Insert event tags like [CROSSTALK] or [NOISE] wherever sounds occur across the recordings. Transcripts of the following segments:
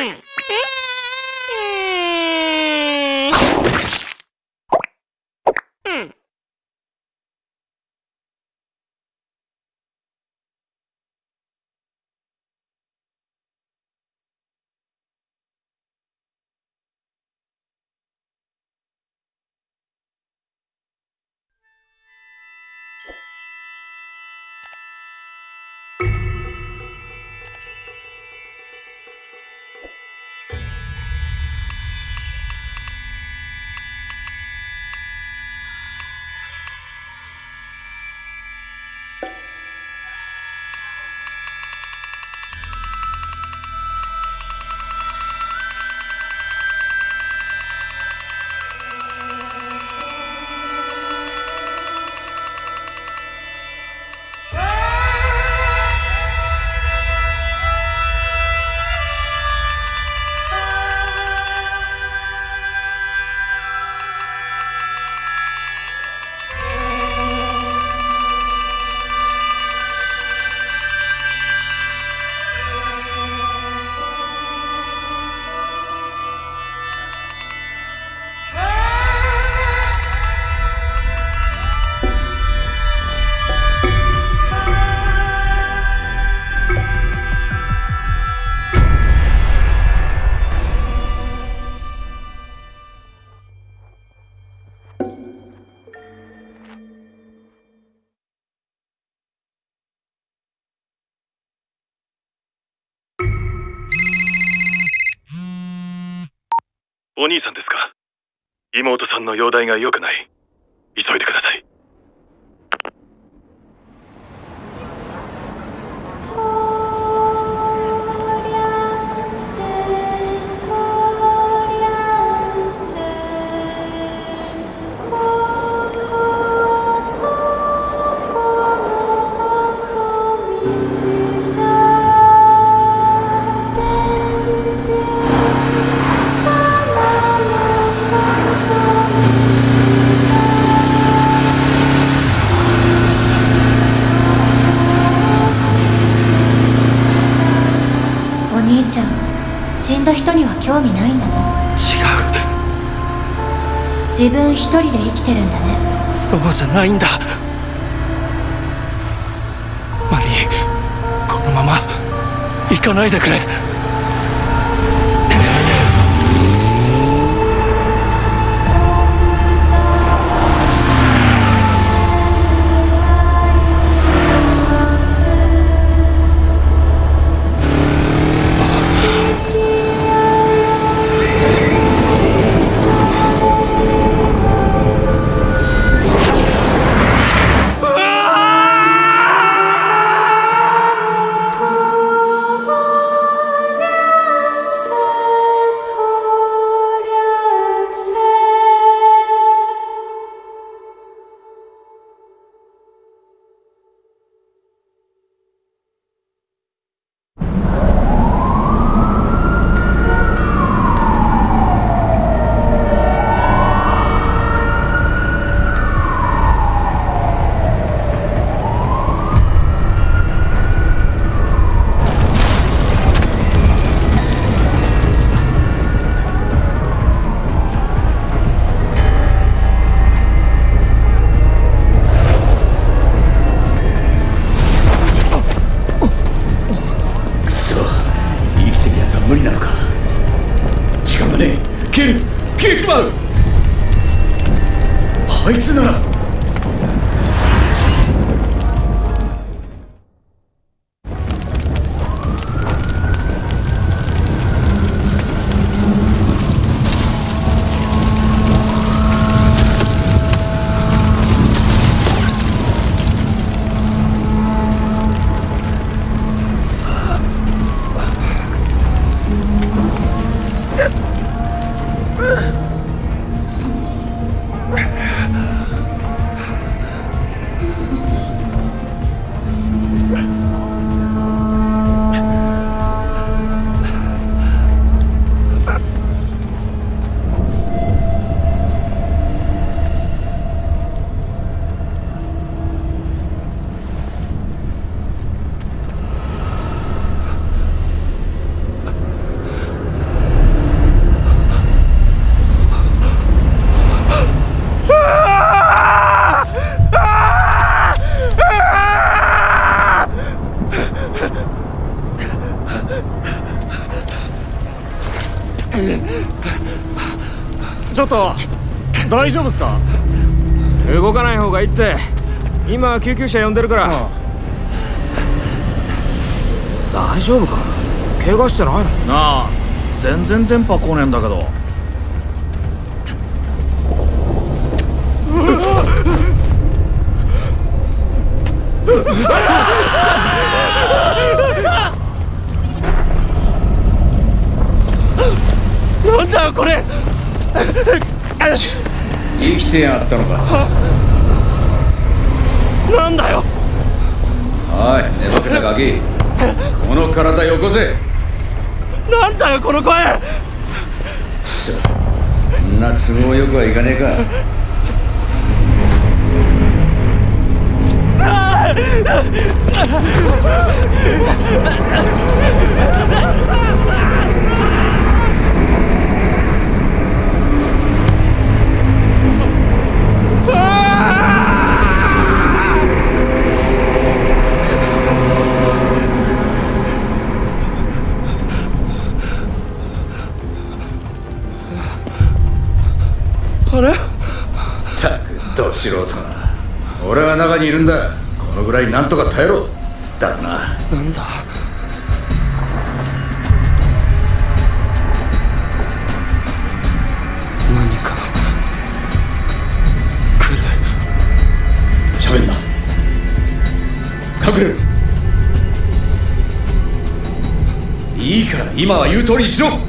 え？お兄さんですか。妹さんの容体が良くない。急いでください。一人で生きてるんだね。そうじゃないんだ。マリーこのまま行かないでくれ。がいいって今救急車呼んでるから。大丈夫か？怪我してないの？なあ全然電波来ねえんだけど。なんだよこれ！生きてやがったのかなんだよ。おい寝ぼけたガキ。この体よこせ。なんだよこの声。くそそんな都合よくはいかねえか。あ [LAUGHS] にいるんだ。このぐらいなんとか耐えろ。だろな。なんだ。何か。来る。喋んな。隠れろ。いいから今は言う通りにしろ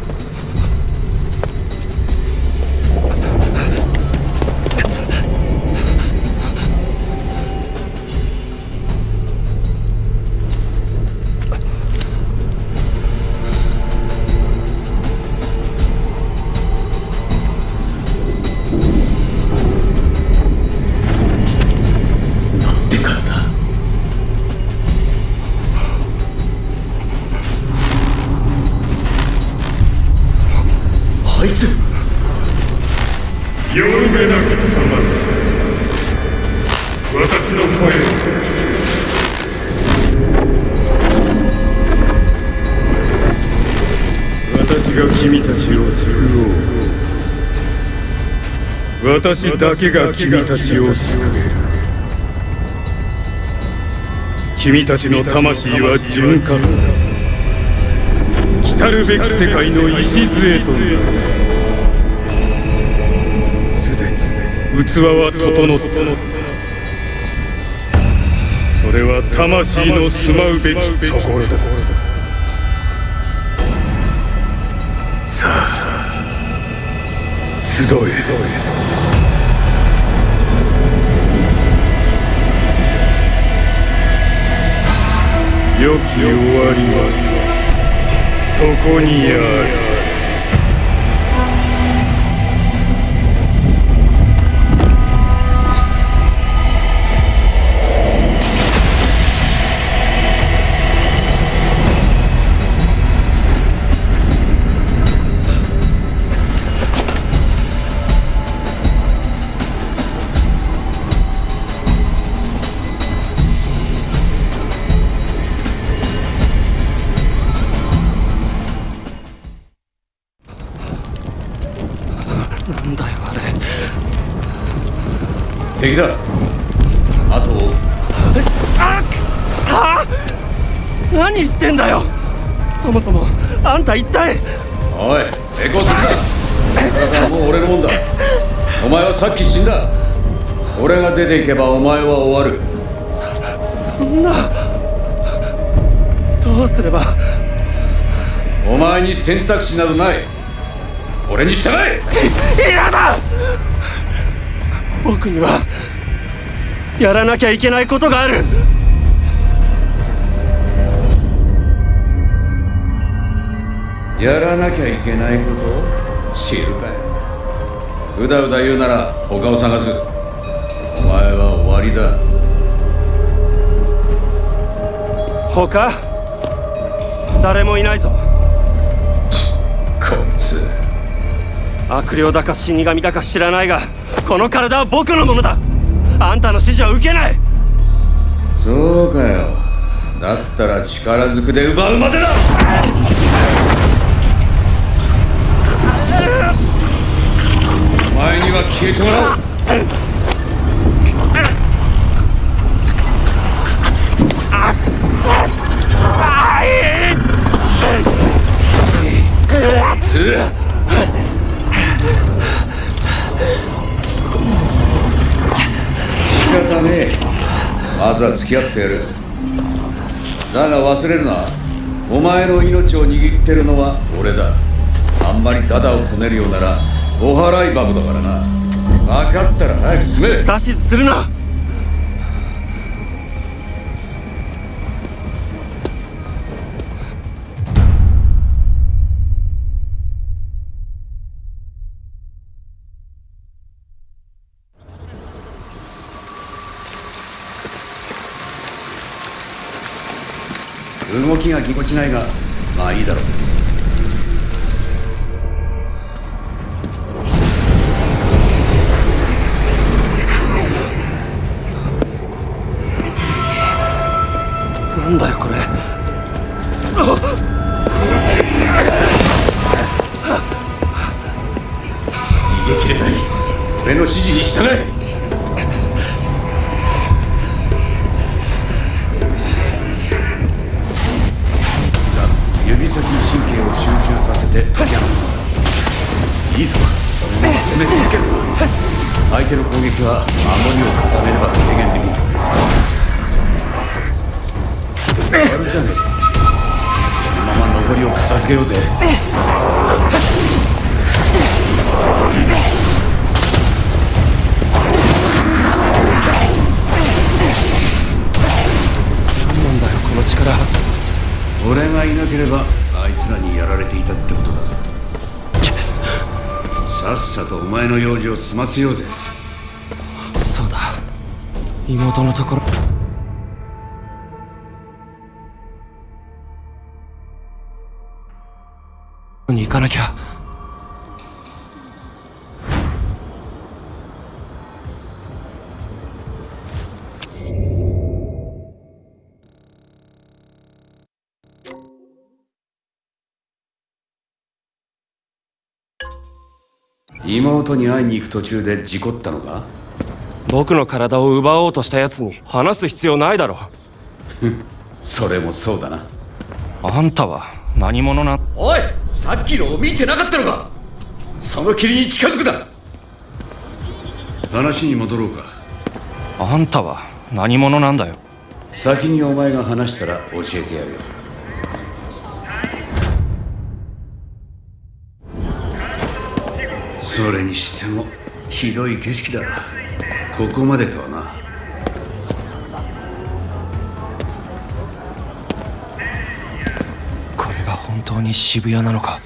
私だけが君たちを救える君たちの魂は純化する来たる。べき世界の礎となる。すでに器は整ったそれは魂の住まうべきところだ。さあ集え。良き終わりはそこにある。けばお前は終わる。そんな。どうすれば。お前に選択肢などない。俺に従え。嫌だ。僕にはやらなきゃいけないことがある。やらなきゃいけないこと知るかいうだうだ言うなら他を探すお前は終わりだ。他？誰もいないぞ。こいつ。悪霊だか死神だか知らないがこの体は僕のものだ。あんたの指示は受けない。そうかよ。だったら力ずくで奪うまでだ。お前には消えてもらうつ仕方ねえ。まずは付き合ってやる。だが忘れるな。お前の命を握ってるのは俺だ。あんまりダダをこねるようならお払い箱だからな。分かったら早く進め。指図するな。ぎこちないがまあいいだろう。なんだよこれ。逃げ切れない。俺の指示に従え前の用事を済ませようぜ。そうだ。妹のところ。に行かなきゃ。妹に会いに行く途中で事故ったのか？僕の体を奪おうとした奴に話す必要ないだろ [LAUGHS] それもそうだな。あんたは何者な？おいさっきのを見てなかったのか？その霧に近づくな。話に戻ろうか。あんたは何者なんだよ？先にお前が話したら教えてやるよそれにしてもひどい景色だここまでとはな。これが本当に渋谷なのか？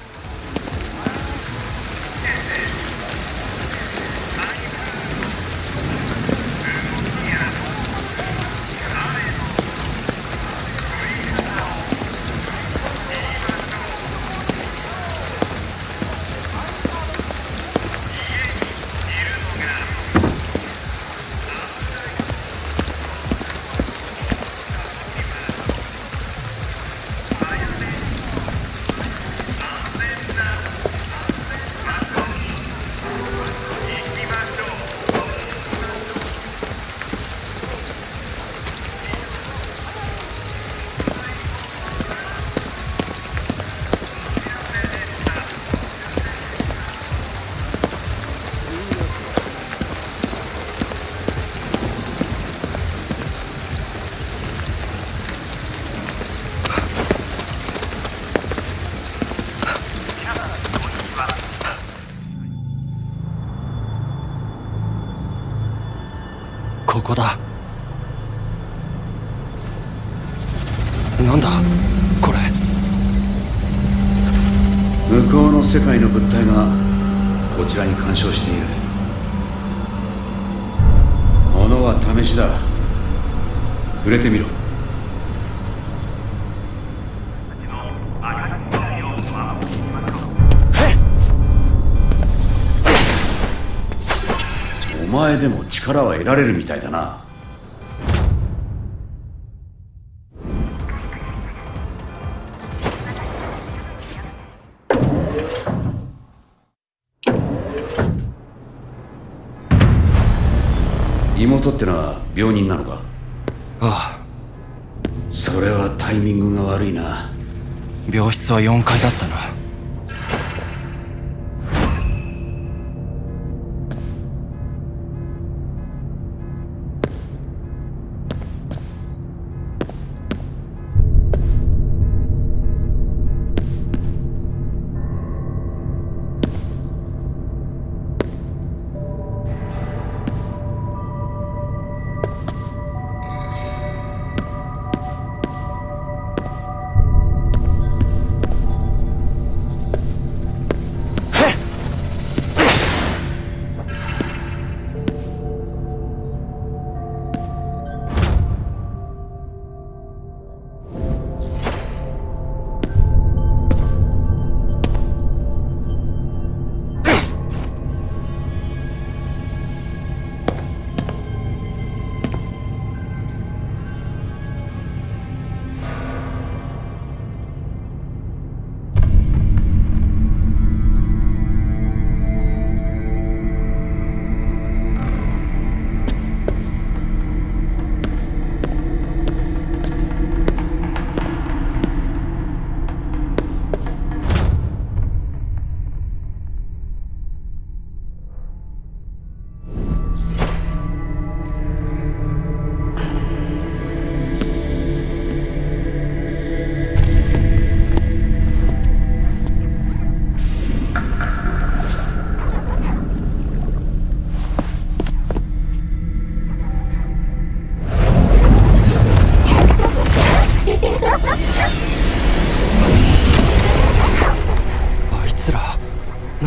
られるみたいだな。妹ってのは病人なのか？ああ。それはタイミングが悪いな。病室は4階だったな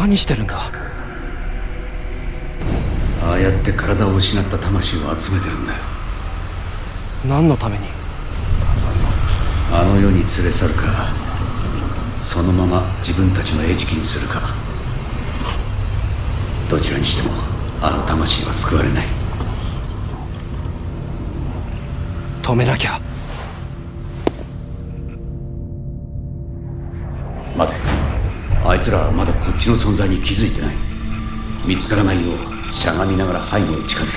何してるんだ？ああやって体を失った魂を集めてるんだよ。何のために？あの世に連れ去るかそのまま自分たちの餌食にするか。どちらにしてもあの魂は救われない。止めなきゃいつらはまだこっちの存在に気づいてない。見つからないようしゃがみながら背後に近づけ。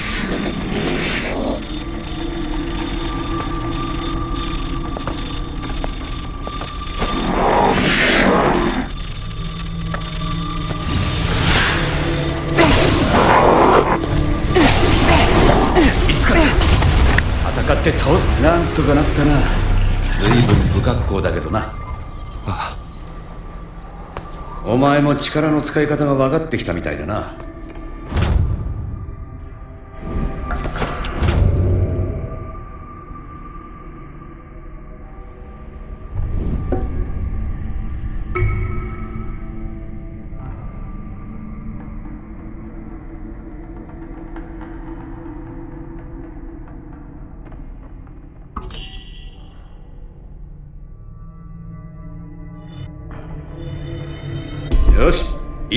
見つかった戦って倒す。なんとかなったな。随分不格好だけどな。あお前も力の使い方が分かってきたみたいだな。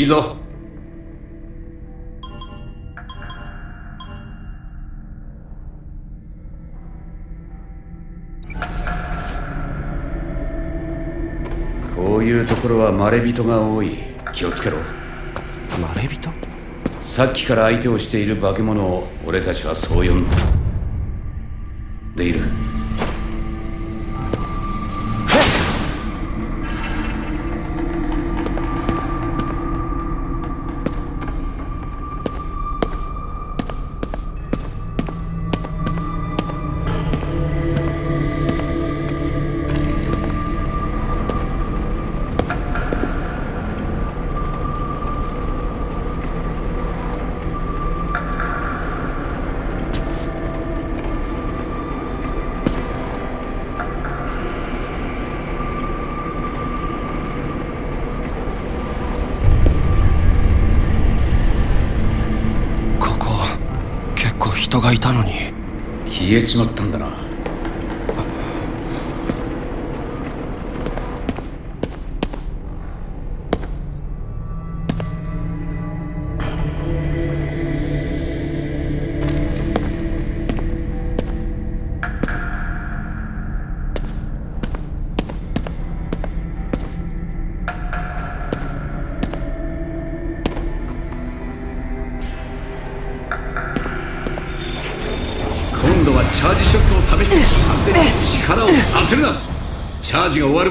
いいぞ。こういうところはまれびとが多い。気をつけろ。まれびと？さっきから相手をしている化け物を俺たちはそう呼んでいるえちまった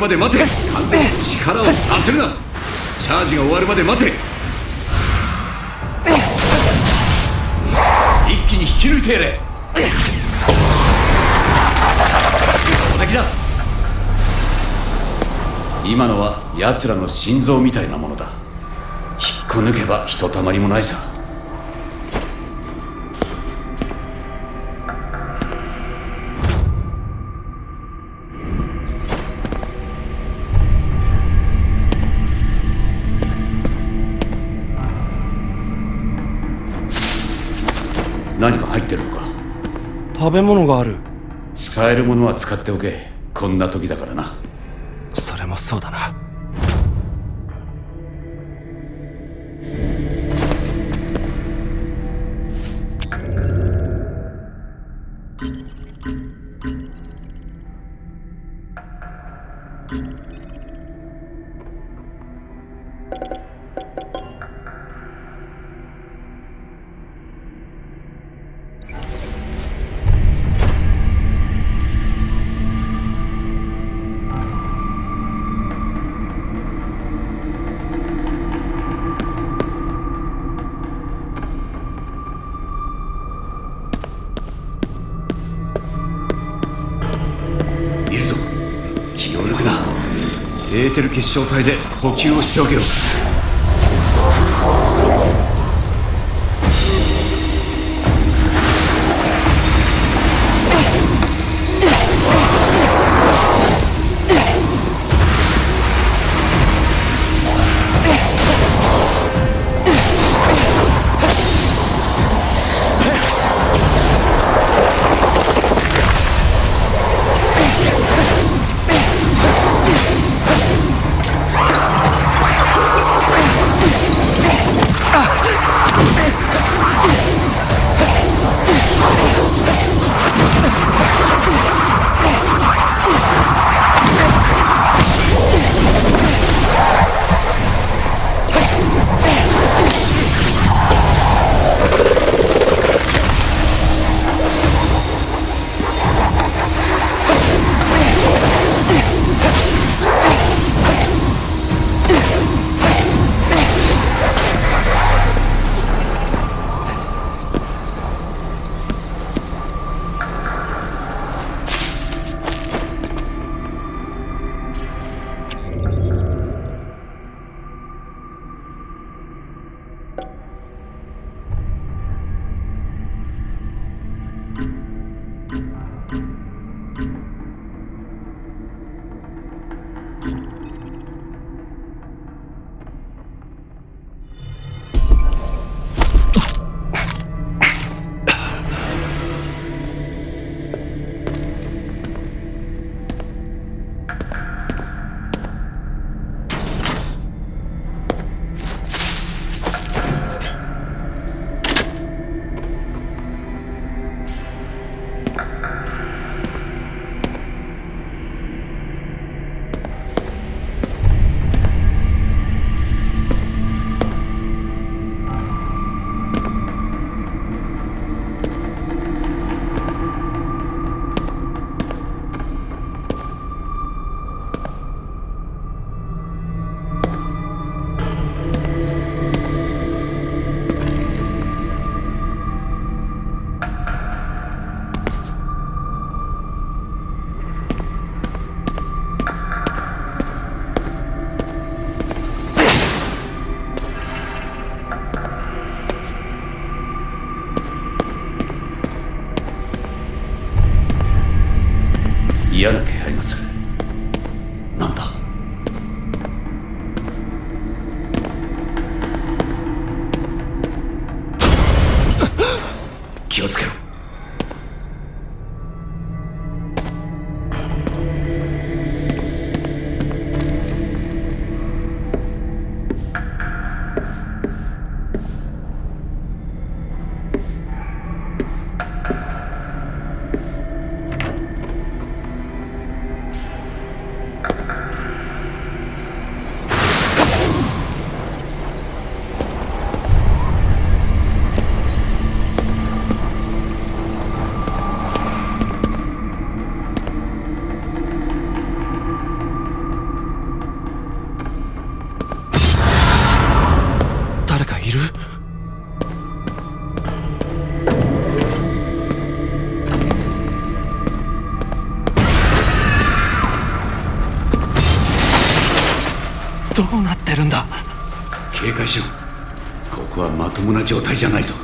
まで待て。完全力を焦るな。チャージが終わるまで待て。一気に引き抜いてやれ。今のは奴らの心臓みたいなものだ。引っこ抜けばひとたまりもないさ。食べ物がある。使えるものは使っておけ。こんな時だからな。それもそうだなエーテル結晶体で補給をしておけろどうなってるんだ？警戒しろ。ここはまともな状態じゃないぞ。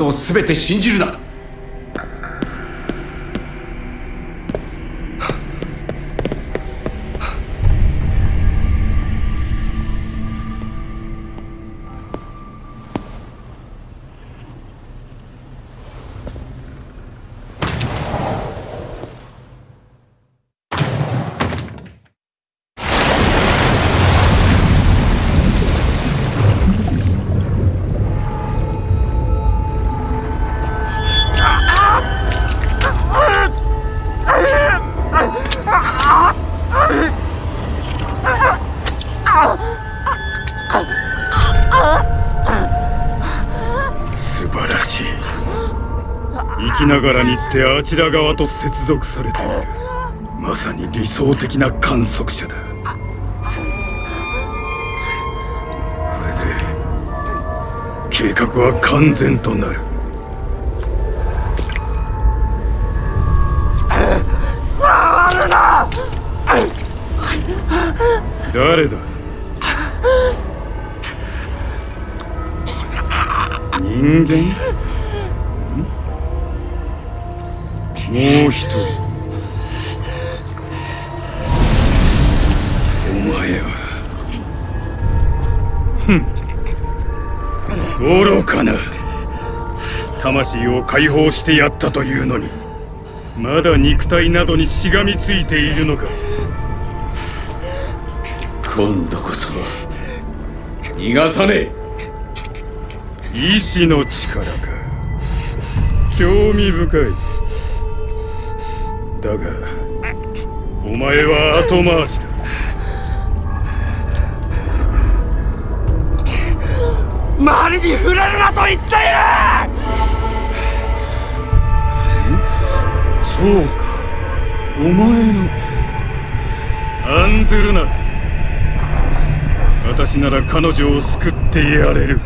ことを全て信じるな。ながらにしてあちら側と接続されている。まさに理想的な観測者だ。これで計画は完全となる。誰だ？人間？もう一人。お前は。ふん。愚かな。魂を解放してやったというのにまだ肉体などにしがみついているのか。今度こそ逃がさねえ。意志の力か。興味深いだがお前は後回しだ。周りに触れるなと言っている！そうか。お前の。案ずるな。私なら彼女を救ってやれる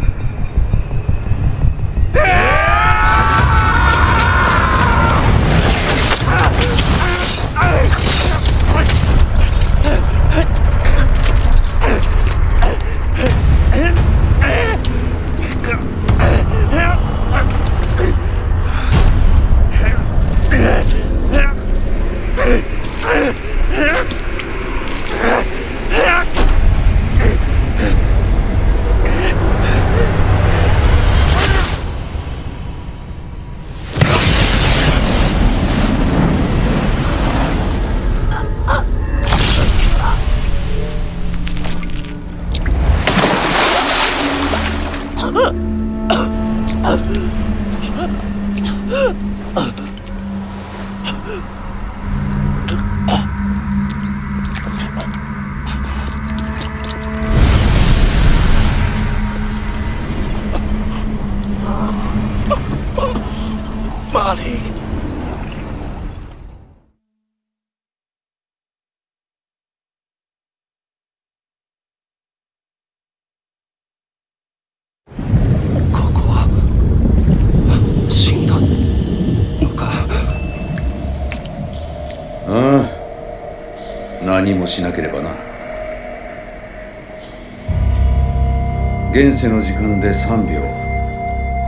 現世の時間で3秒。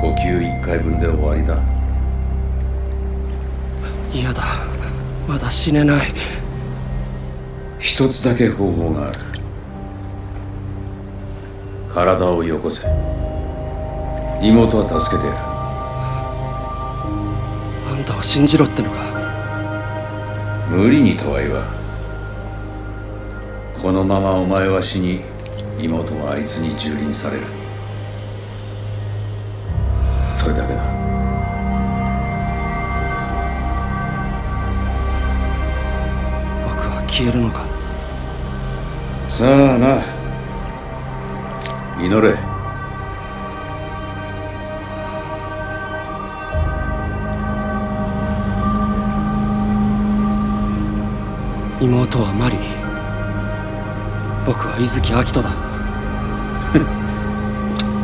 呼吸1回分で終わりだ。嫌だ。まだ死ねない。一つだけ方法がある。体をよこせ。妹は助けてやる。あんたは信じろってのか。無理にとは言わん。このままお前は死に妹はあいつに蹂躙されるそそれだけだ。僕は消えるのか？さあな。祈れ。妹はマリ僕は伊月明人だ。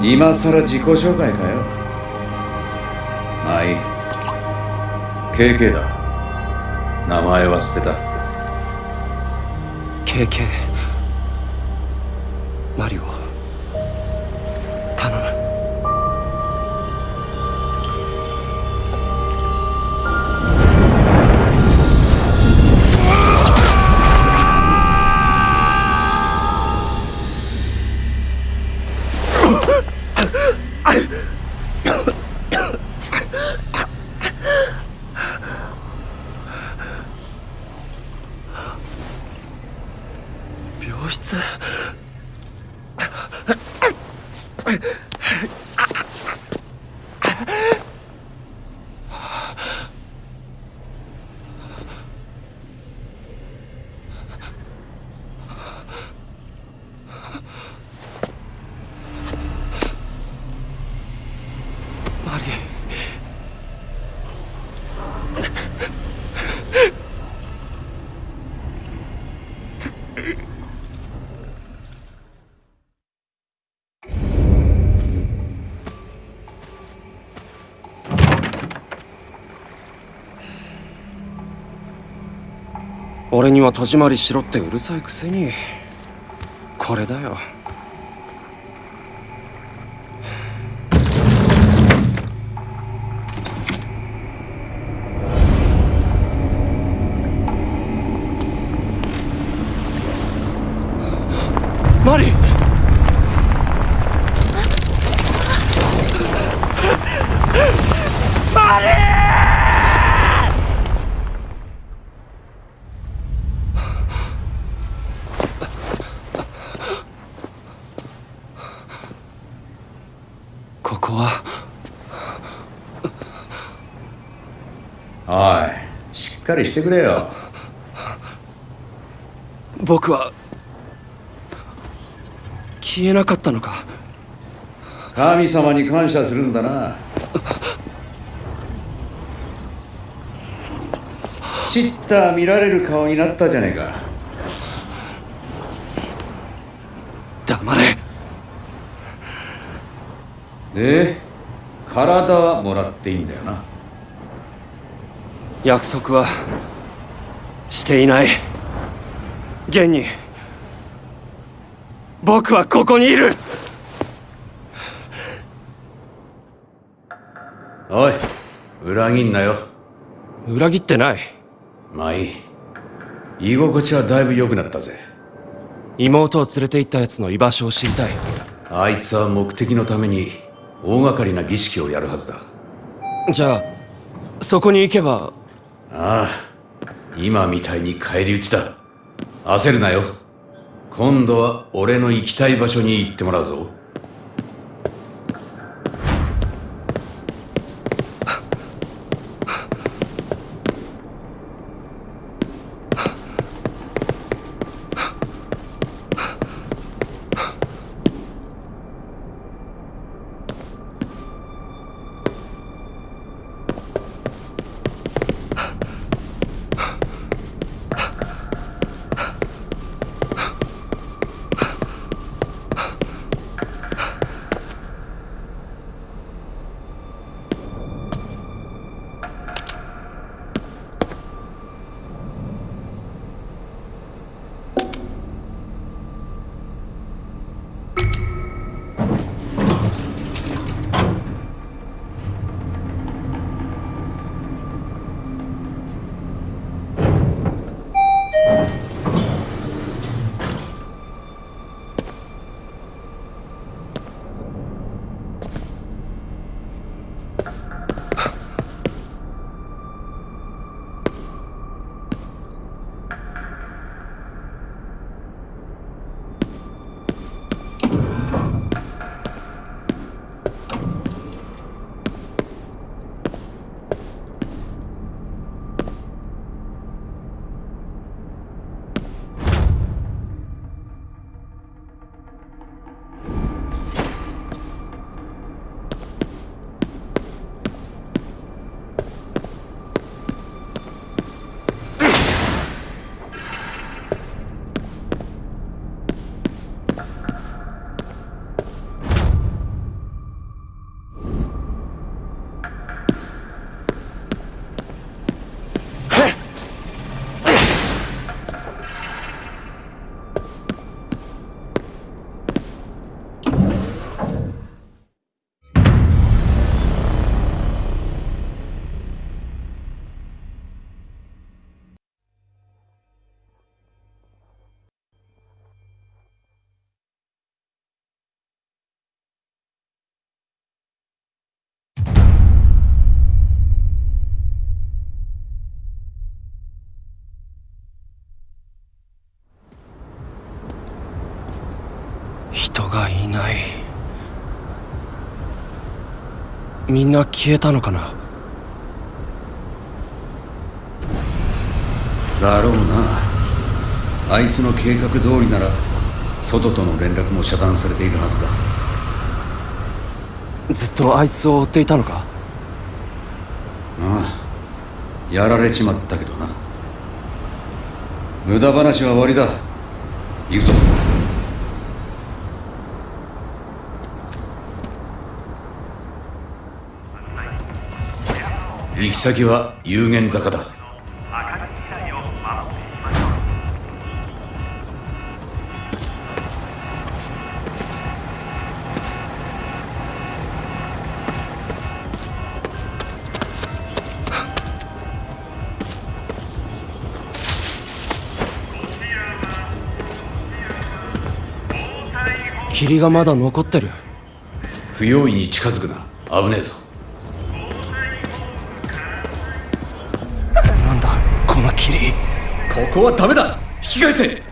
今さら自己紹介かよはい。KK だ。名前は捨てた。KK 俺には戸締まりしろってうるさいくせに。これだよ。かりしてくれよ。[LAUGHS] 僕は消えなかったのか。神様に感謝するんだな。ちった見られる顔になったじゃねえか。黙れ。で体はもらっていいんだよな約束はしていない。現に僕はここにいる。おい裏切んなよ。裏切ってない。まあいい。居心地はだいぶ良くなったぜ。妹を連れて行ったやつの居場所を知りたい。あいつは目的のために大掛かりな儀式をやるはずだ。じゃあそこに行けばああ今みたいに返り討ちだ。焦るなよ。今度は俺の行きたい場所に行ってもらうぞ。ない。みんな消えたのかな？だろうな。あいつの計画通りなら外との連絡も遮断されているはずだ。ずっとあいつを追っていたのか？ああ。やられちまったけどな。無駄話は終わりだ。行くぞ。行き先は有限坂だ。霧がまだ残ってる。不用意に近づくな。危ねえぞここはダメだ。引き返せ。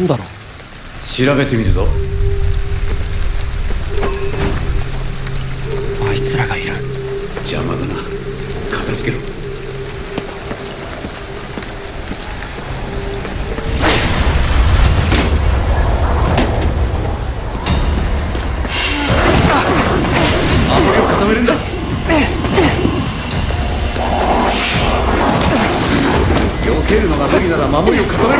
なんだろう？調べてみるぞ。あいつらがいる。邪魔だな。片付けろ。守りを固め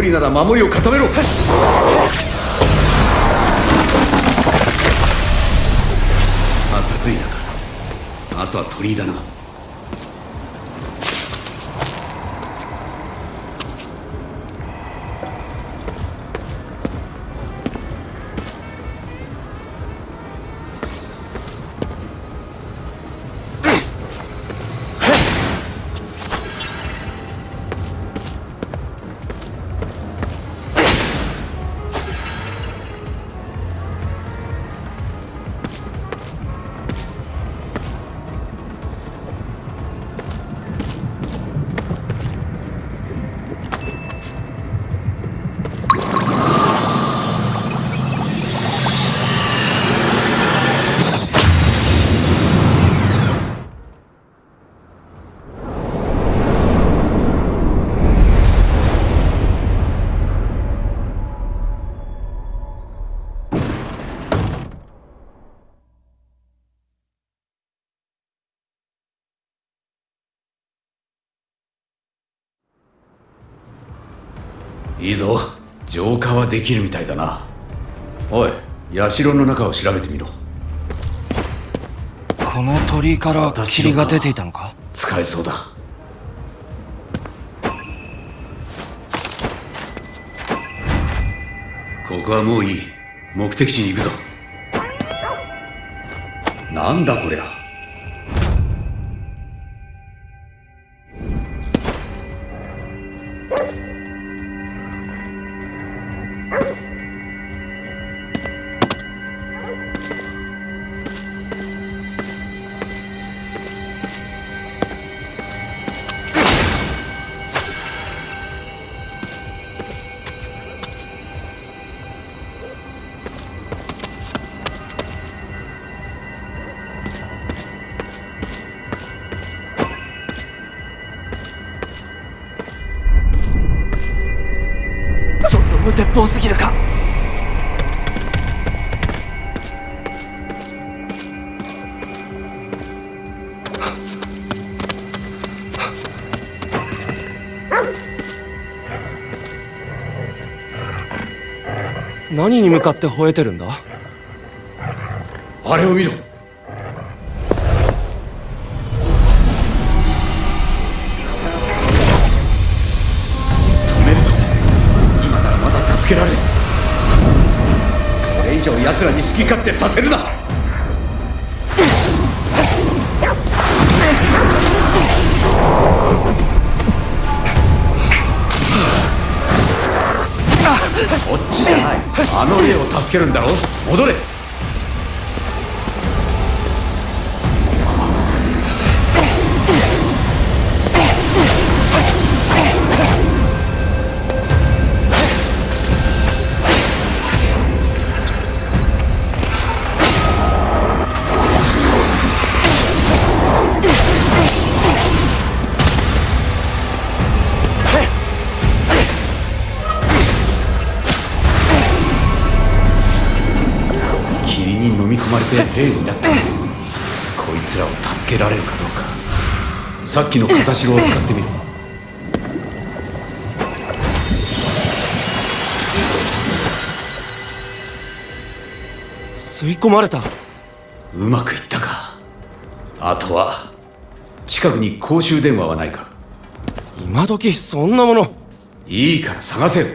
無理なら守りを固めろ。できるみたいだな。おい社の中を調べてみろ。この鳥居から霧が出ていたのか？使えそうだ。ここはもういい。目的地に行くぞ。なんだこりゃ Oh! と無鉄砲すぎるか？何に向かって吠えてるんだ？あれを見ろ奴らに好き勝手させるな。そっちじゃない。あの霊を助けるんだろ。戻れ。霊になったこいつらを助けられるかどうか。さっきの形を使ってみる。吸い込まれた。うまくいったか。あとは近くに公衆電話はないか。今時そんなもの。いいから探せ。よ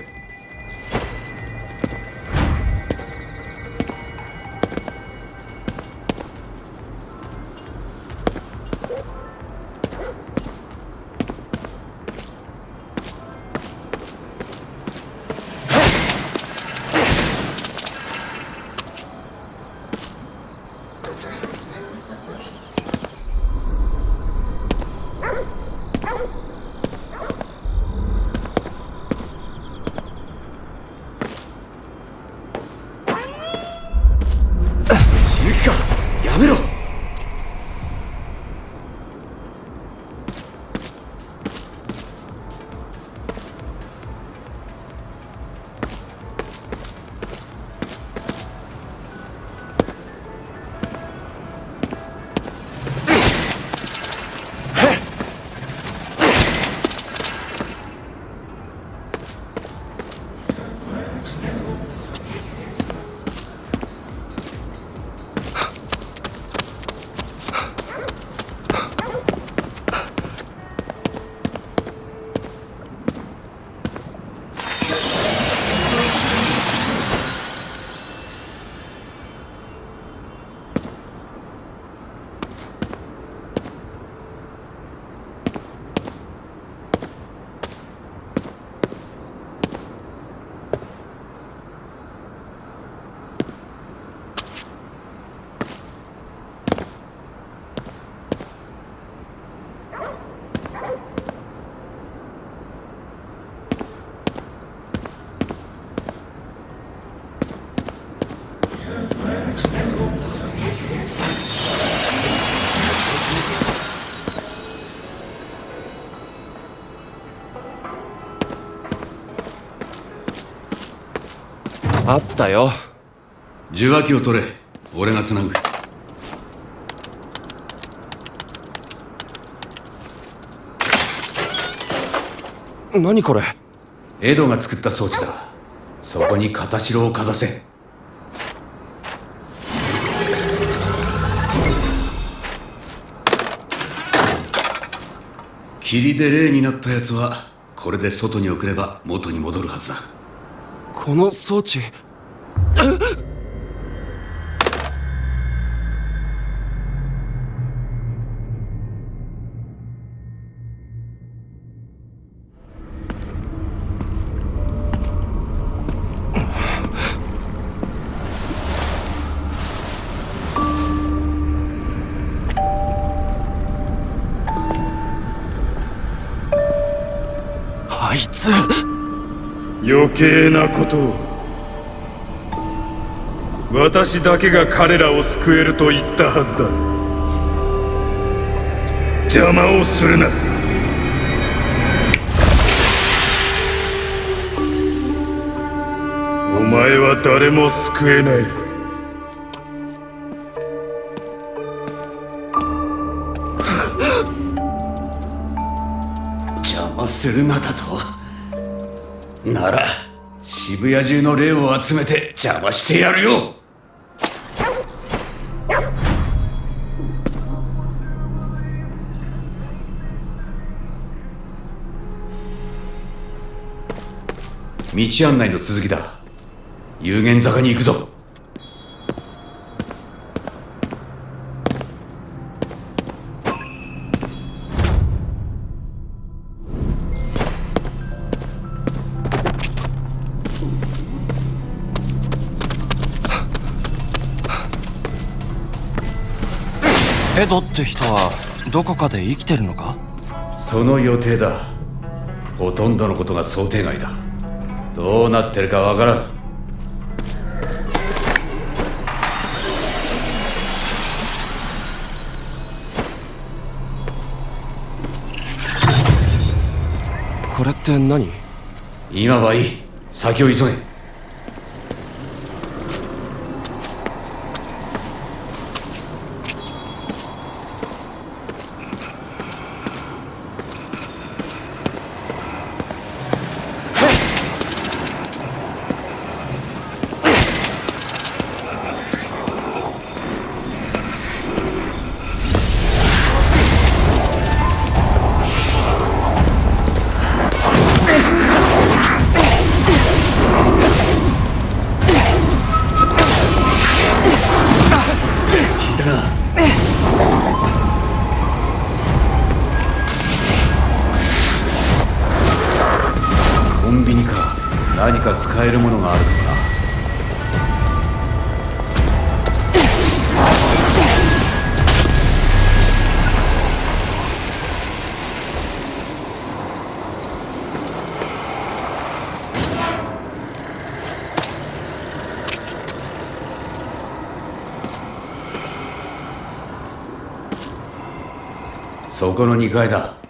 あったよ。受話器を取れ。俺がつなぐ。何これ？エドが作った装置だ。そこに片白をかざせ。霧で霊になったやつはこれで外に送れば元に戻るはずだこの装置計なことを。私だけが彼らを救えると言ったはずだ。邪魔をするな。お前は誰も救えない。邪魔するなだと？なら渋谷中の霊を集めて邪魔してやるよ。道案内の続きだ。有限坂に行くぞ。エドって人はどこかで生きてるのか？その予定だ。ほとんどのことが想定外だ。どうなってるかわからん。これって何？今はいい。先を急げ外だ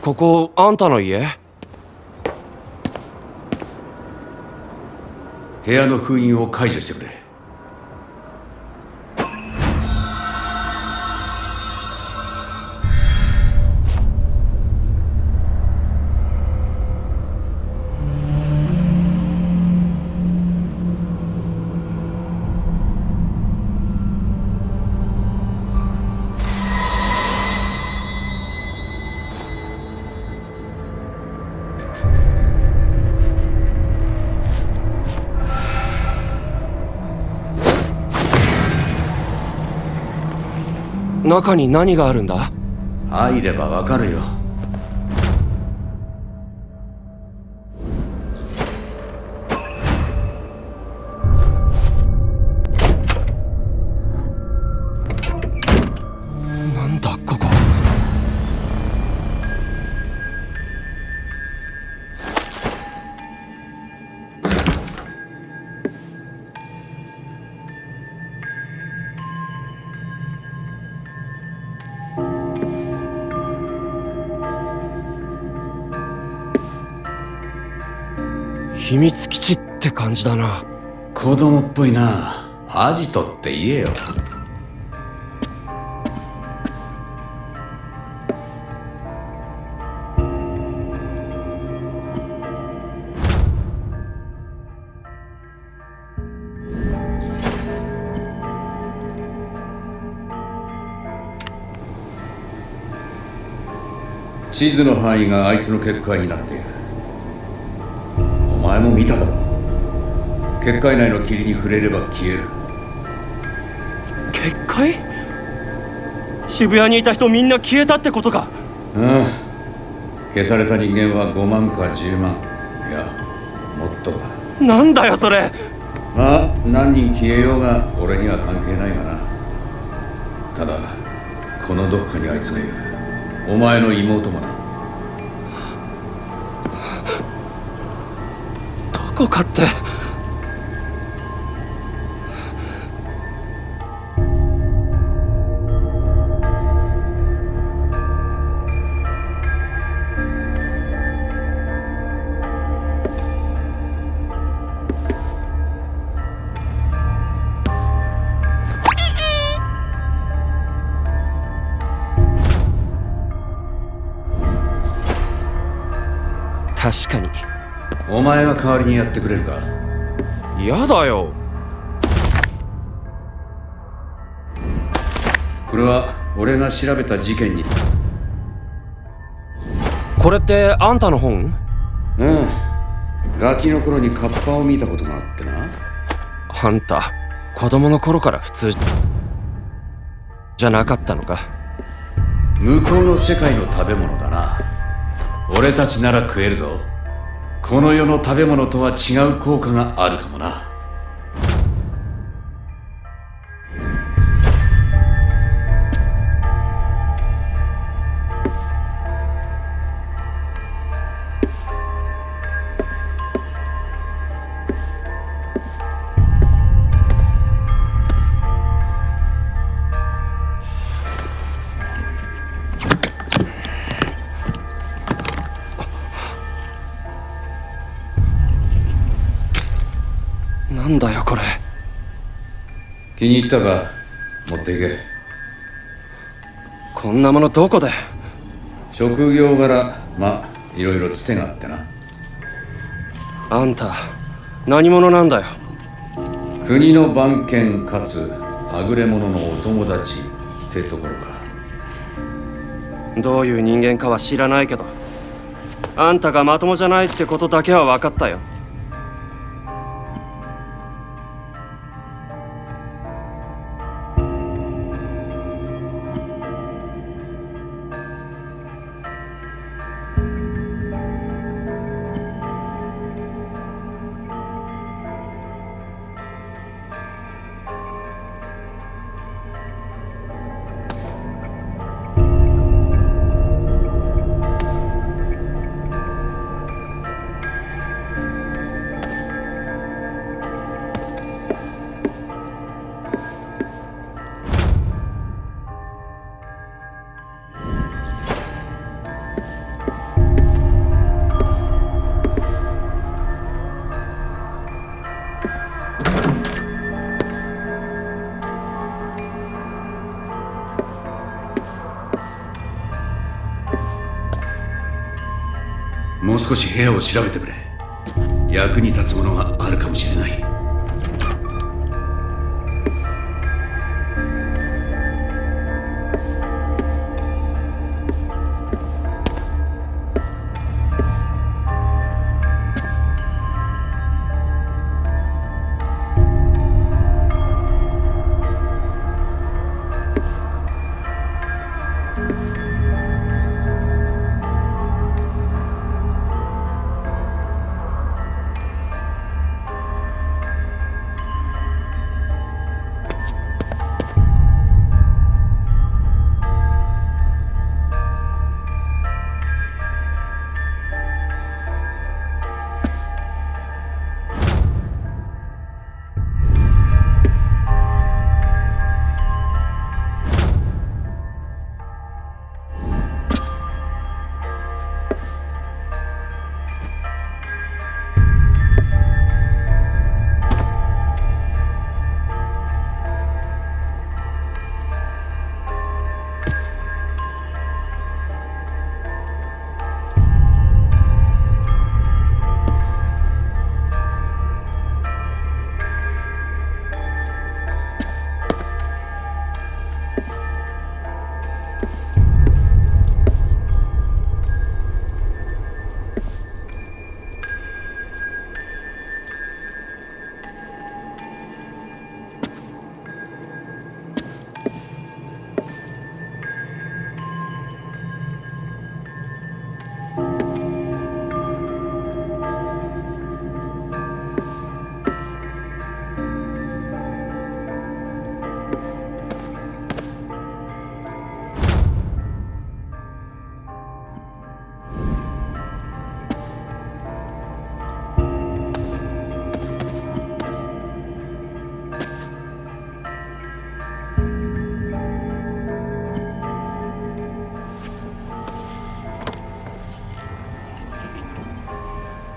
ここんたの家？部屋の封印を解除してくれ中に何があるんだ？入ればわかるよ。秘密基地って感じだな。子供っぽいな。アジトって言えよ。地図の範囲があいつの結界になっている。前も見ただろ結界内の霧に触れれば消える。結界？渋谷にいた人みんな消えたってことか。うん。消された人間は5万か10万。いやもっとだ。なんだよそれ。まあ何人消えようが俺には関係ないがな。ただこのどこかにあいつがいる。お前の妹もなどこかって。代わりにやってくれるか？嫌だよ。これは俺が調べた事件に。これってあんたの本？うん。ガキの頃にカッパを見たことがあってな。あんた子供の頃から普通じゃなかったのか？向こうの世界の食べ物だな。俺たちなら食えるぞこの世の食べ物とは違う効果があるかもな。気に入ったか持っていけ。こんなものどこで？職業柄まあいろいろつてがあってな。あんた何者なんだよ？国の番犬かつはぐれ者のお友達ってところか。どういう人間かは知らないけどあんたがまともじゃないってことだけは分かったよ部屋を調べてくれ。役に立つものが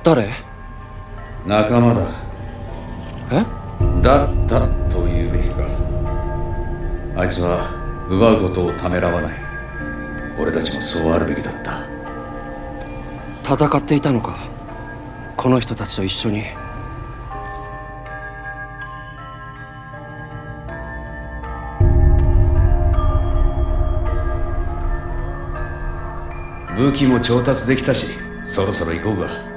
誰？仲間だ。え？だったと言うべきか。あいつは奪うことをためらわない。俺たちもそうあるべきだった。戦っていたのか？この人たちと一緒に。武器も調達できたしそろそろ行こうか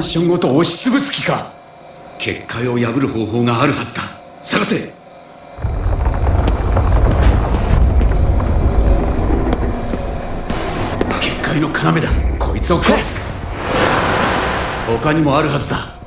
ンションごと押しつぶす気か。結界を破る方法があるはずだ。探せ。結界の要だ。こいつをこ他にもあるはずだ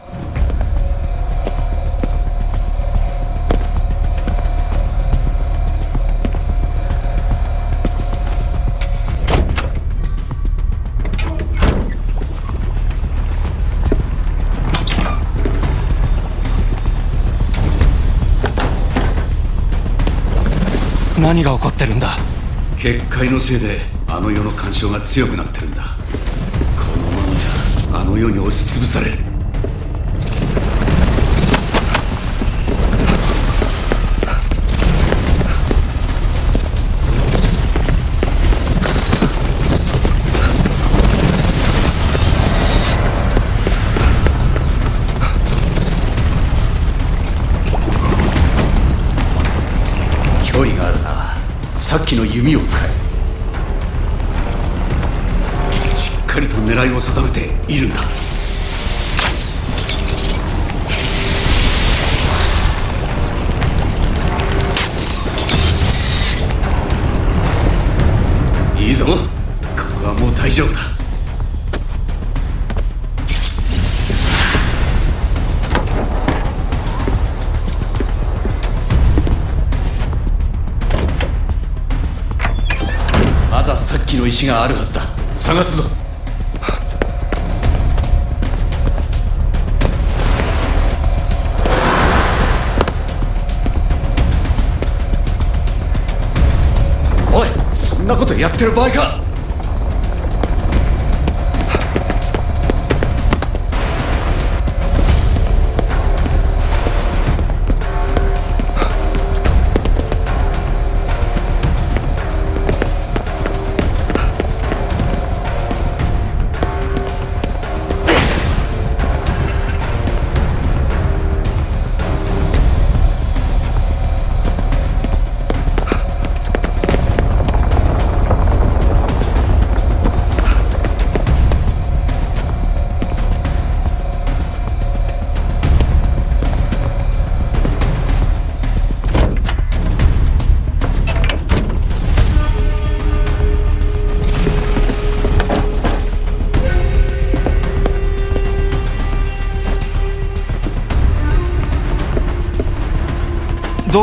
何が起こってるんだ？結界のせいであの世の干渉が強くなってるんだ。このままじゃあの世に押しつぶされる。さっきの弓を使え。しっかりと狙いを定めているんだ。いいぞ。ここはもう大丈夫だ。さっきの石があるはずだ。探すぞ。おいそんなことやってる場合か。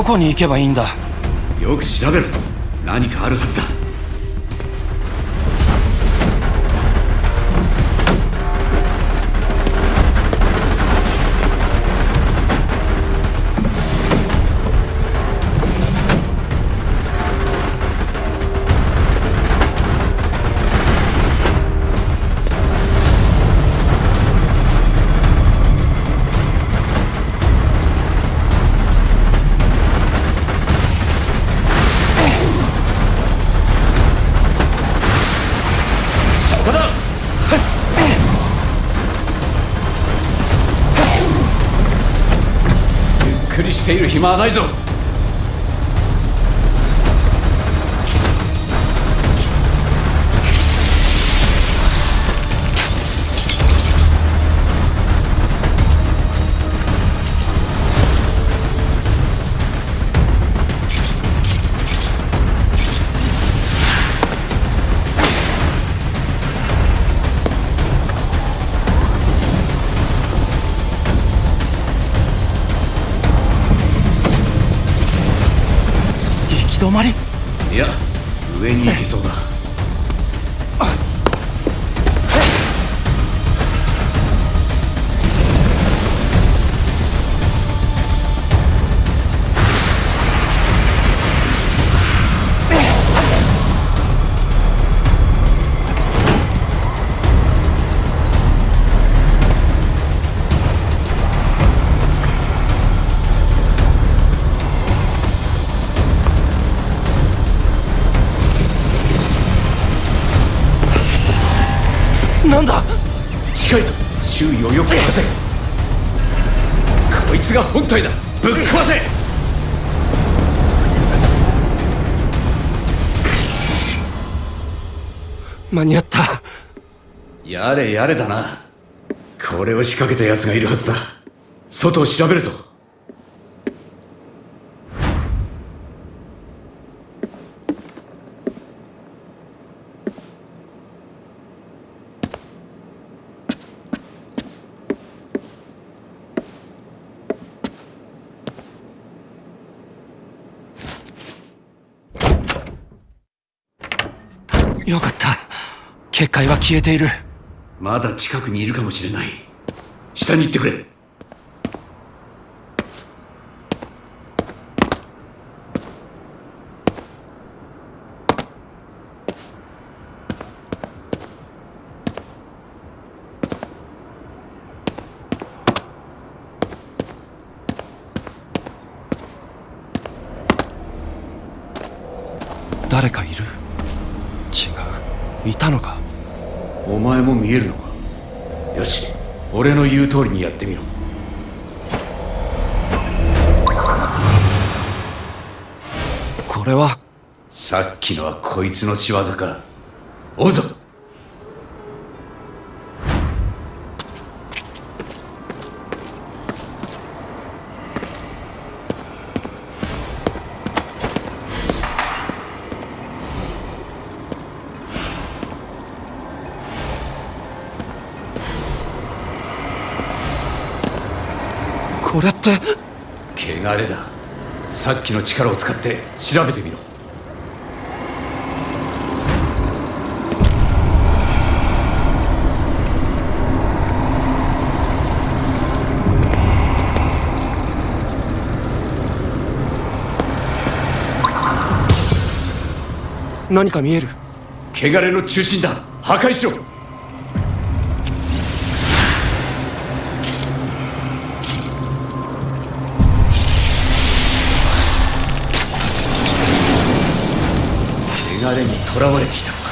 どこに行けばいいんだ？よく調べろ。何かあるはずだ。暇はないぞ。やれやれだな。これを仕掛けた奴がいるはずだ。外を調べるぞ。よかった。結界は消えている。まだ近くにいるかもしれない。下に行ってくれ誰かいる違ういたのかお前も見えるのか？よし俺の言う通りにやってみろ。これは？さっきのはこいつの仕業か。追うぞこれって。汚れだ。さっきの力を使って調べてみろ。何か見える。汚れの中心だ。破壊しろ囚われていたのか。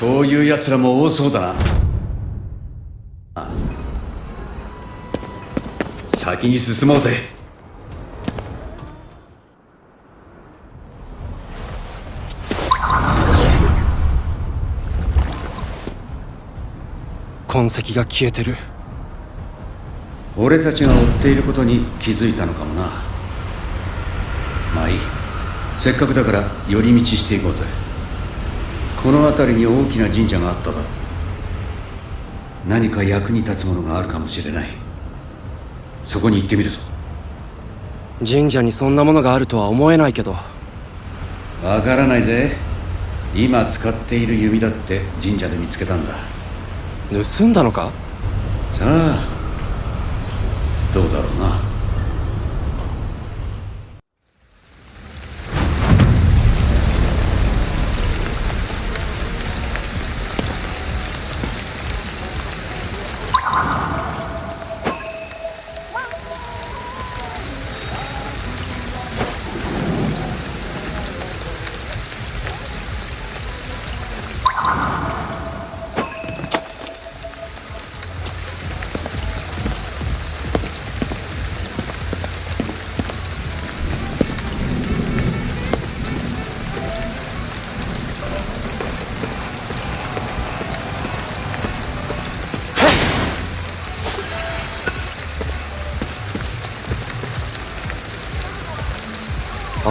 こういう奴らも多そうだな。あ先に進もうぜ。痕跡が消えてる。俺たちが追っていることに気づいたのかもな。まあいい。せっかくだから寄り道していこうぜこの辺りに大きな神社があっただろう。何か役に立つものがあるかもしれない。そこに行ってみるぞ。神社にそんなものがあるとは思えないけど。わからないぜ。今使っている弓だって神社で見つけたんだ。盗んだのか？さあどうだろうな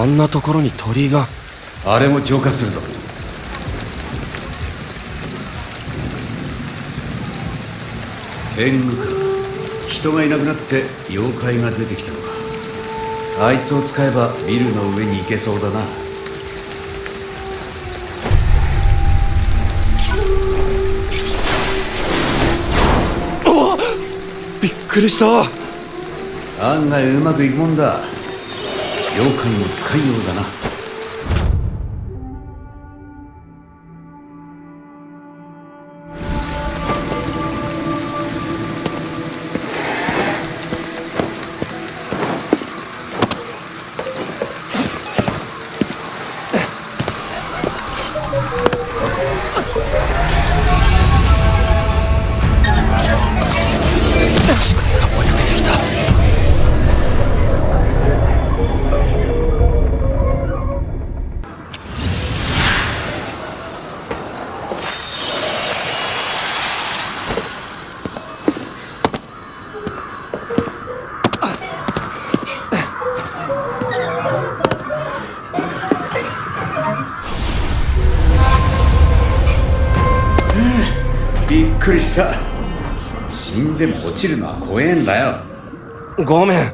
あんなところに鳥居が。あれも浄化するぞ。天狗か。人がいなくなって妖怪が出てきたのか。あいつを使えばビルの上に行けそうだな。びっくりした。案外うまくいくもんだ。妖怪も使いようだな。怖えんだよ。ごめん。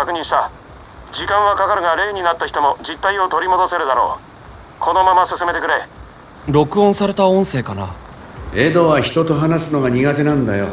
確認した。時間はかかるが霊になった人も実体を取り戻せるだろう。このまま進めてくれ。録音された音声かな。エドは人と話すのが苦手なんだよ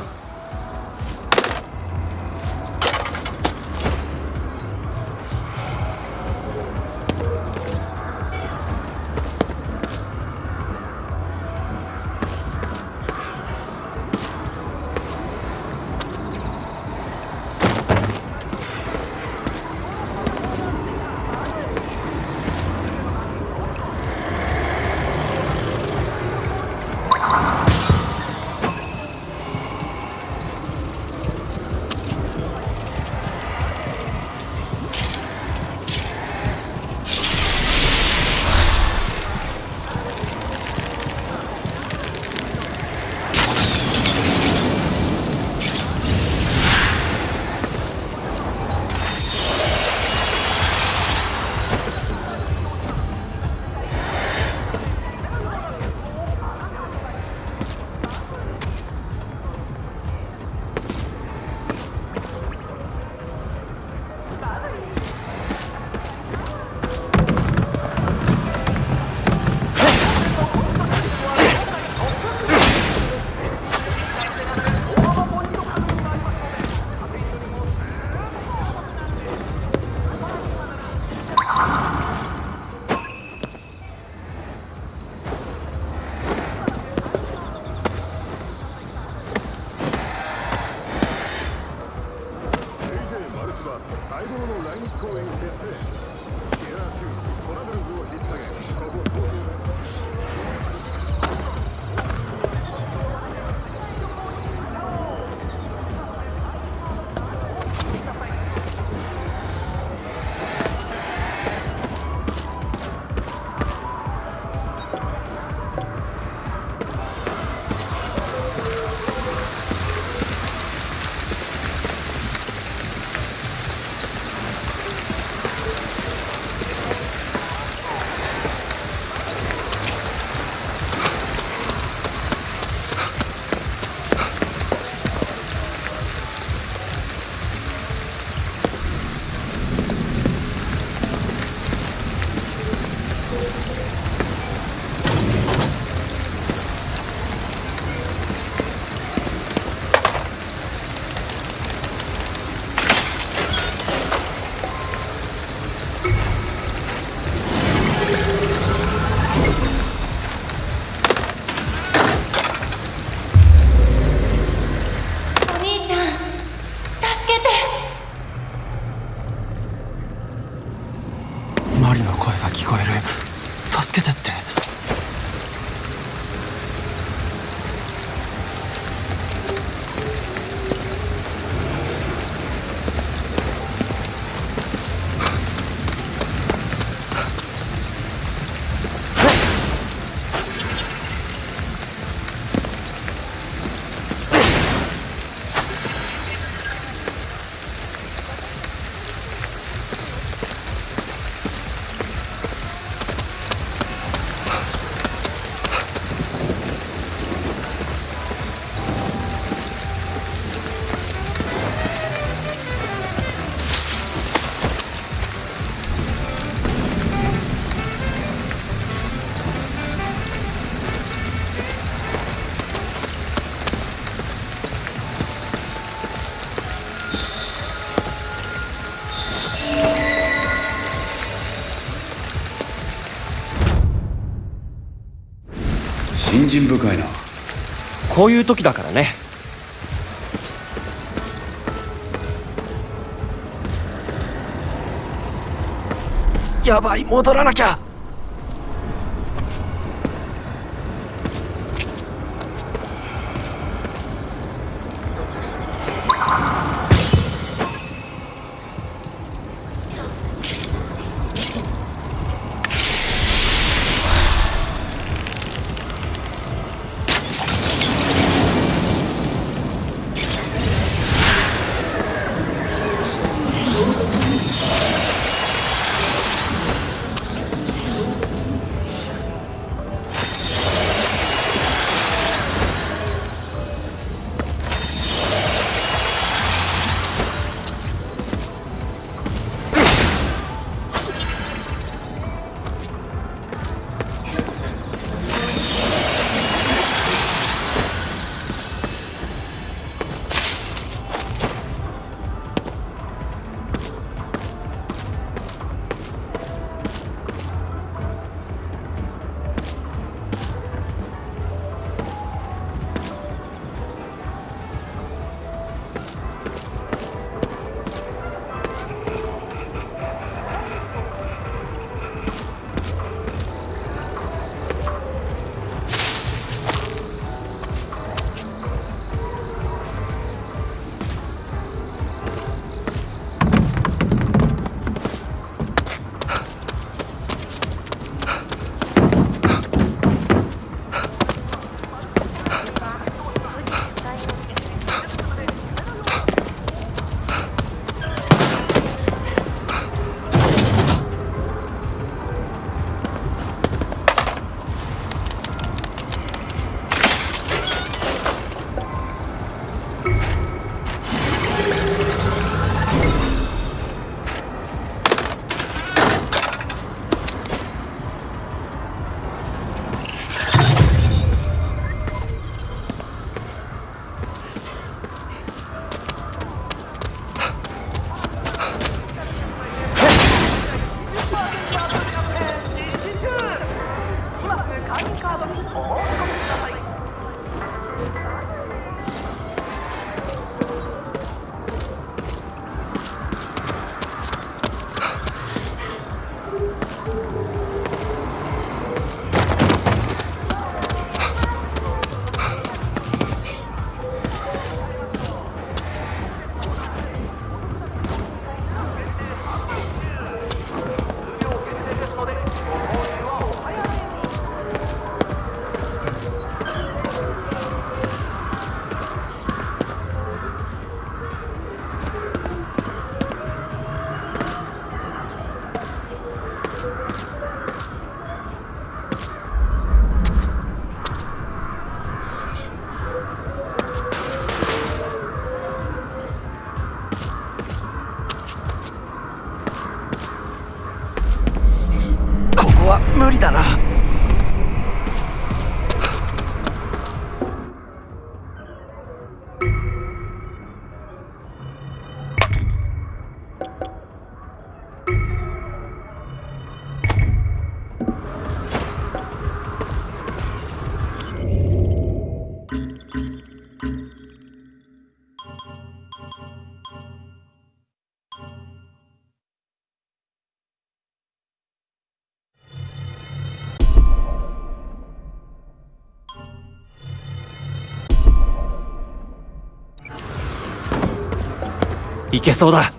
心深いな。こういう時だからね。やばい戻らなきゃ。いけそうだ。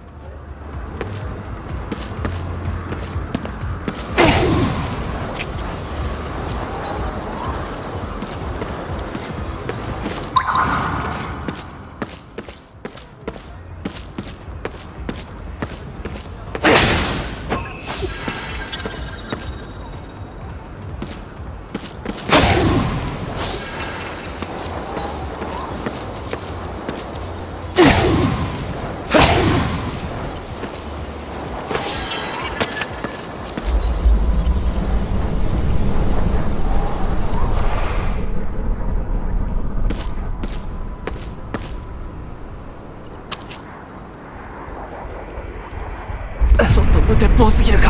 すぎるか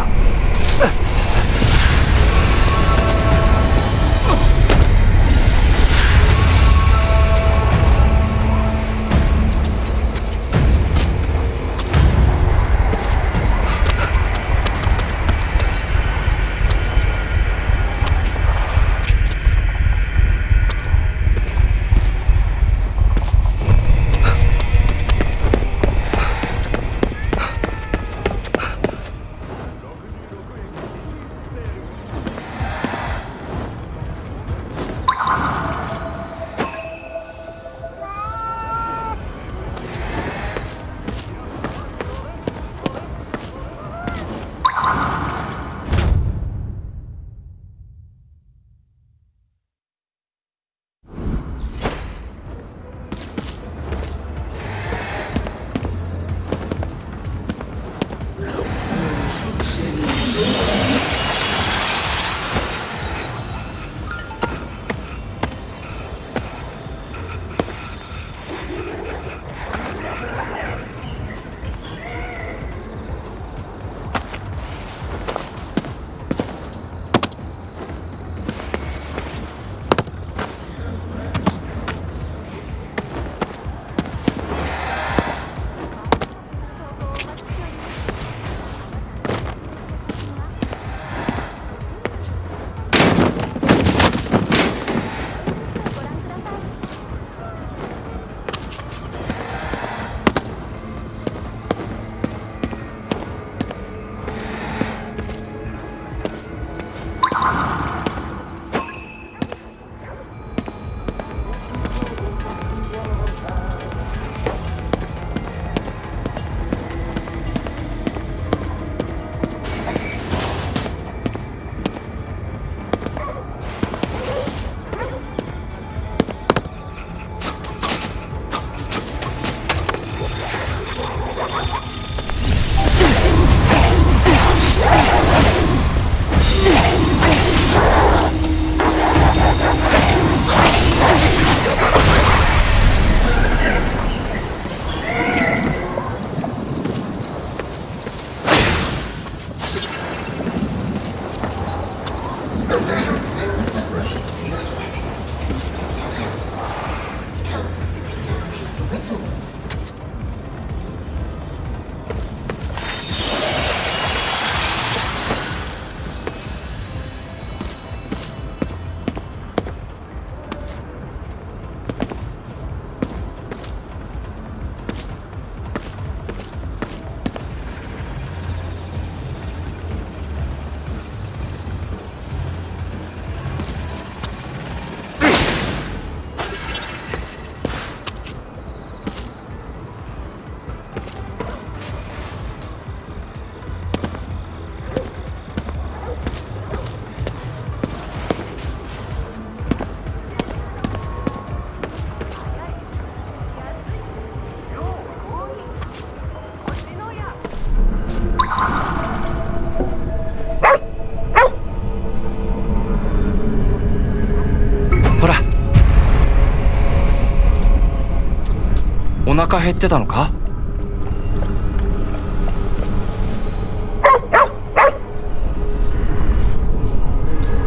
腹減ってたのか？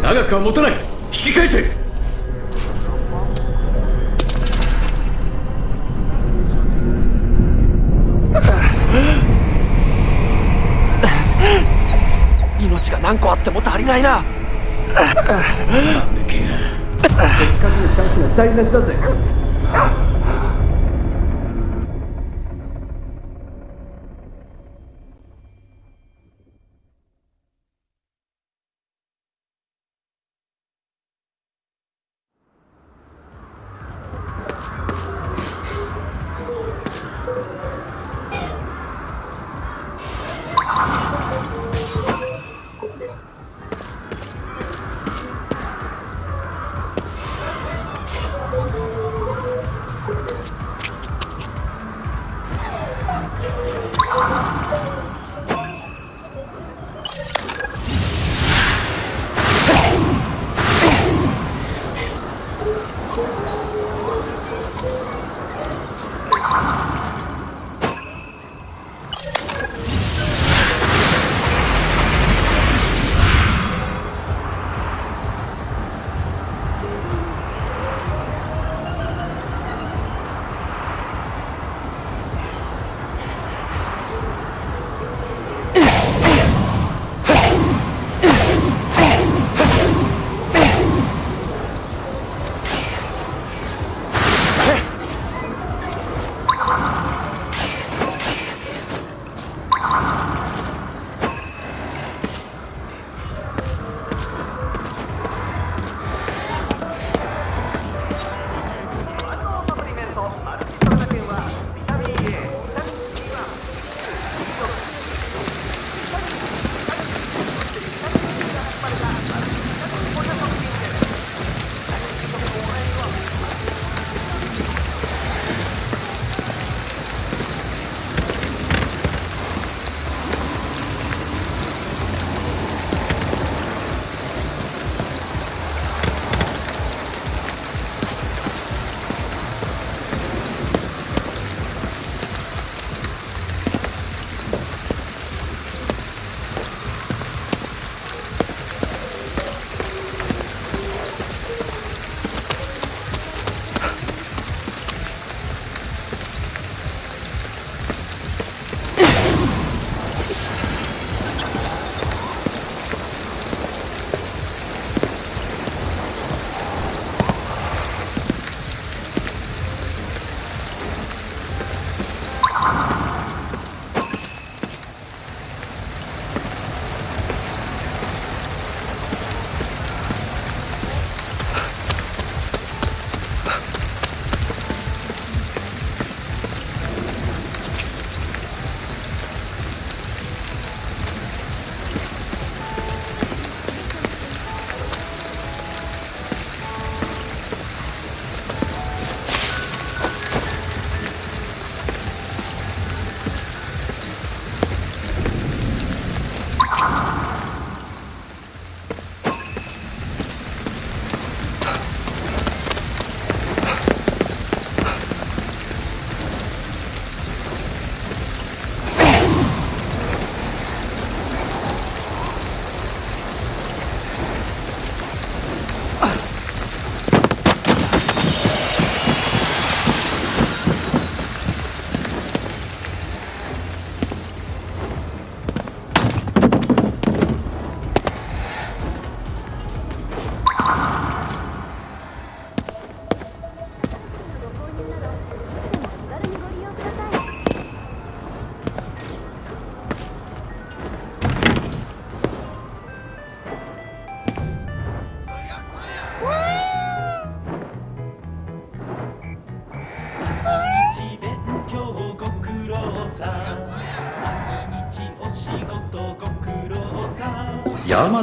長くは持たない。引き返せ。命が何個あっても足りないな。せっかくのチャンスが台無しだぜ。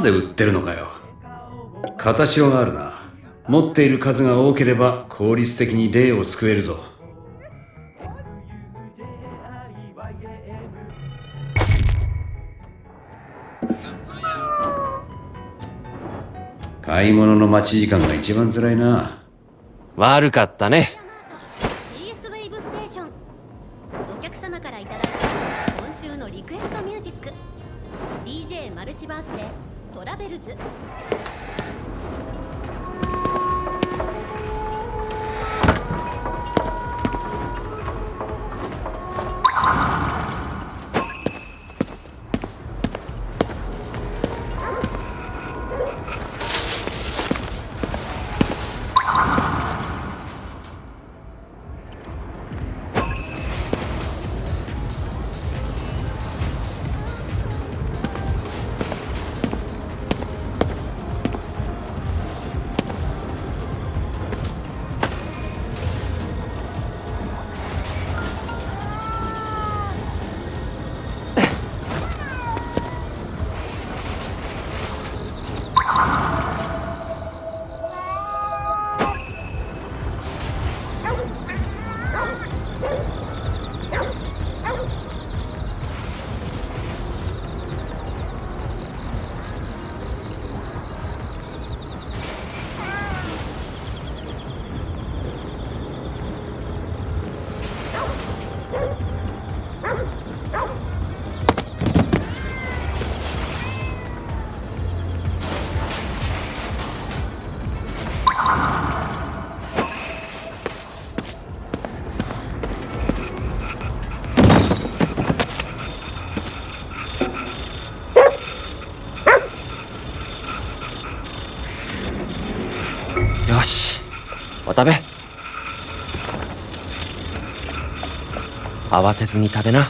で売ってるのかよ。片潮があるな。持っている数が多ければ効率的に霊を救えるぞ。買い物の待ち時間が一番辛いな。悪かったね。てずに食べな。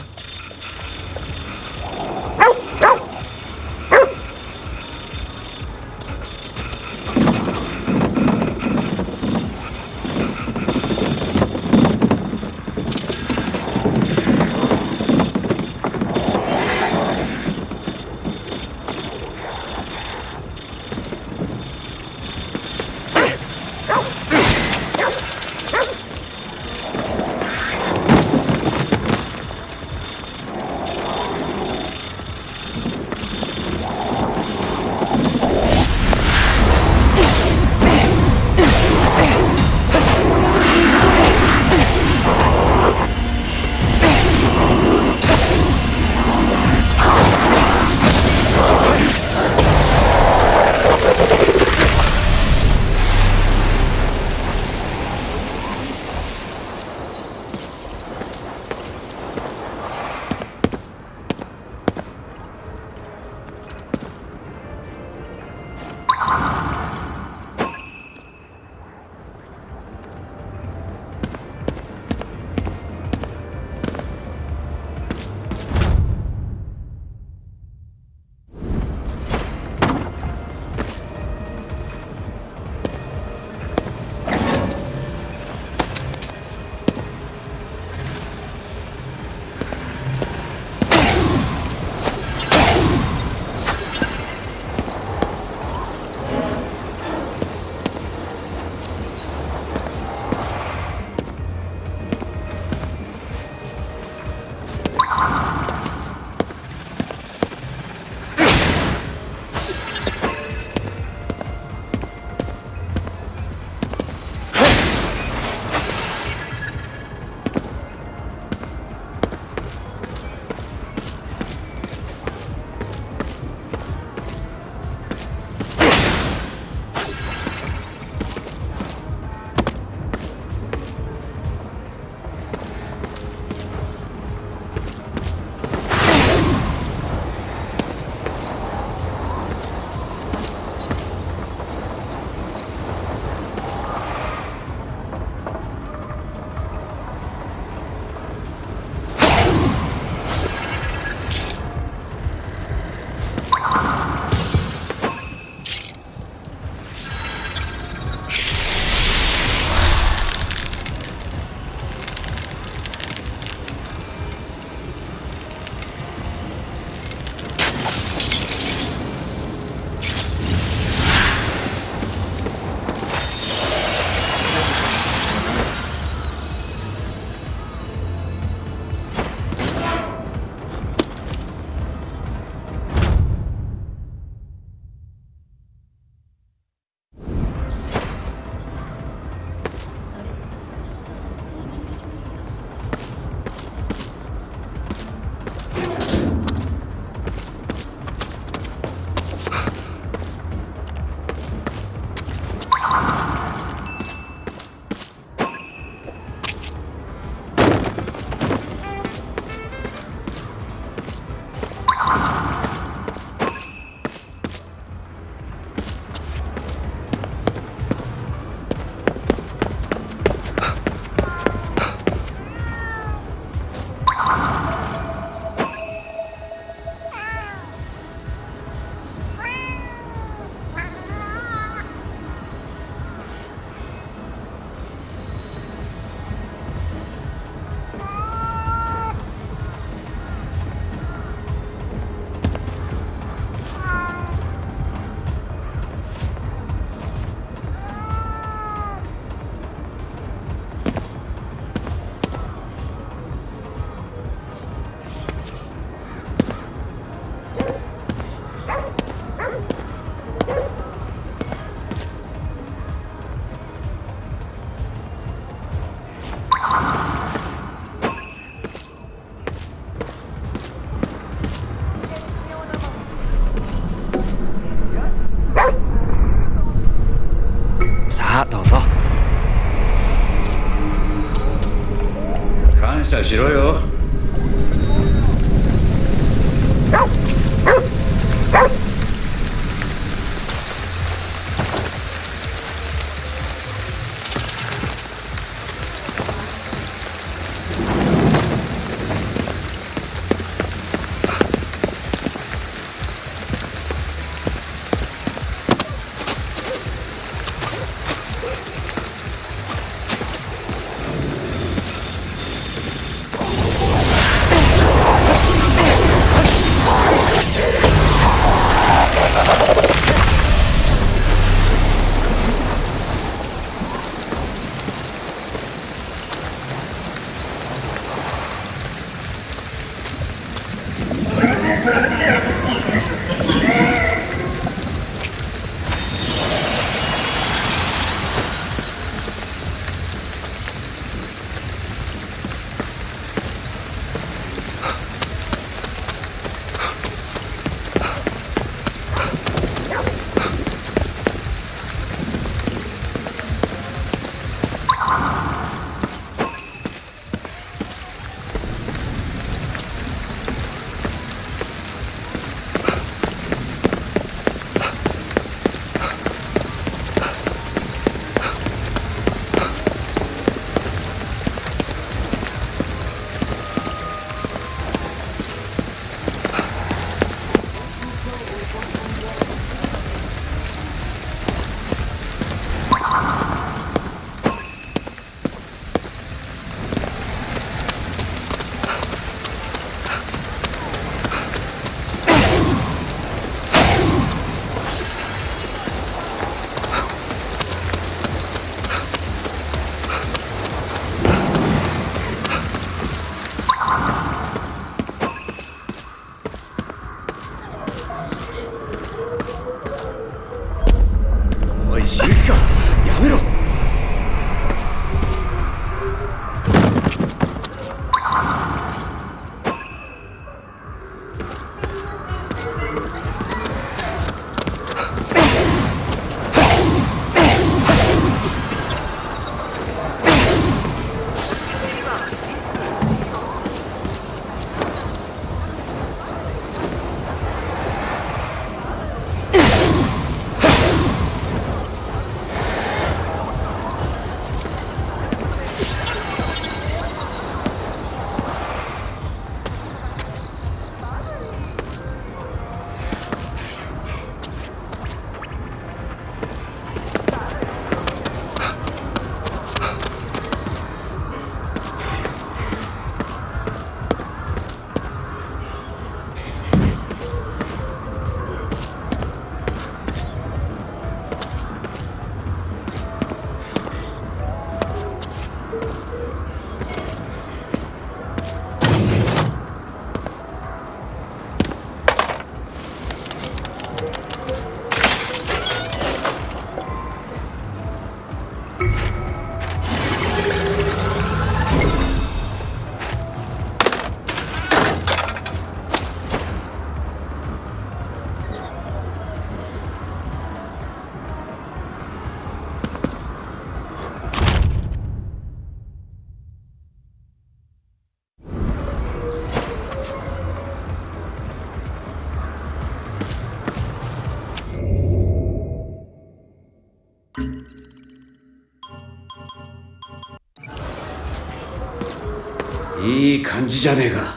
じじゃねえか。